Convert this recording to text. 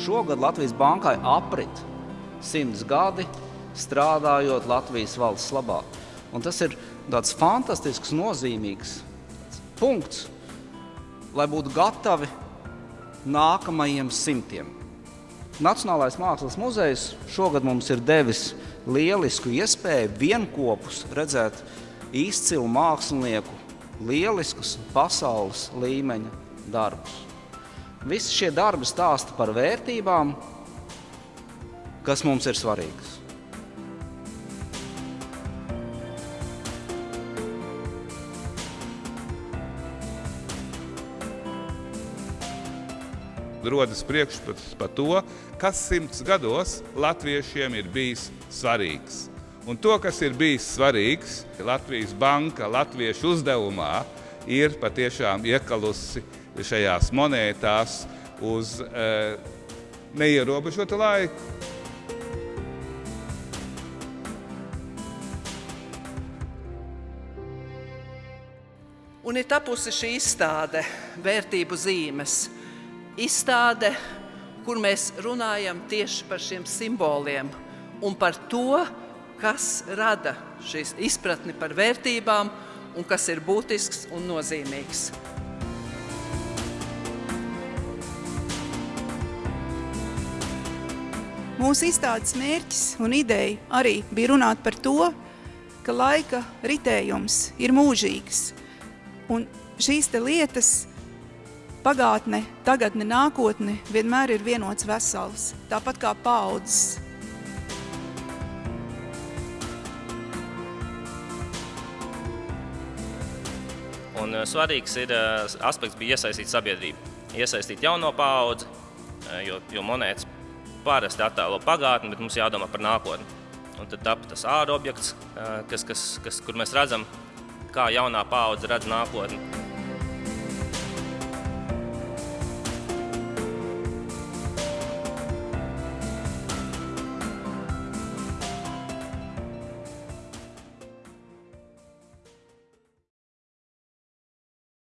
šogad Latvijas bankai aprit simts gadi strādājot Latvijas valsts labā. Un tas ir tāds fantastisks, nozīmīgs punkts, lai būtu gatavi nākamajiem simtiem. Nacionālais Mākslas muzejs šogad mums ir devis lielisku iespēju vienopus redzēt izcilu mākslinieku, lieliskus pasaules līmeņa darbus. Visi šie darbi stāsta par vērtībām, kas mums ir svarīgas. rodas priekšstats par to, kas simts gados latviešiem ir bijis svarīgs. Un to, kas ir bijis svarīgs, Latvijas banka latviešu uzdevumā ir patiešām iekalusi šajās monētās uz e, neierobežotu laiku. Un ir tapusi šī izstāde vērtību zīmes izstāde, kur mēs runājam tieši par šiem simboliem un par to, kas rada šīs izpratni par vērtībām un kas ir būtisks un nozīmīgs. Mūsu izstādes mērķis un ideja arī bija runāt par to, ka laika ritējums ir mūžīgs. Un šīs lietas pagātne, tagadne, nākotne vienmēr ir vienots vesels, tāpat kā paudzes. Un uh, svarīgs ir, uh, aspekts bija iesaistīt sabiedrību, iesaistīt jauno paudzi, uh, jo, jo monētas parasti attēlo pagātni, bet mums jādomā par nākotni. Un tad tapa tas ārobjekts, kas, kas, kas, kur mēs redzam, kā jaunā paudze redz nākotni.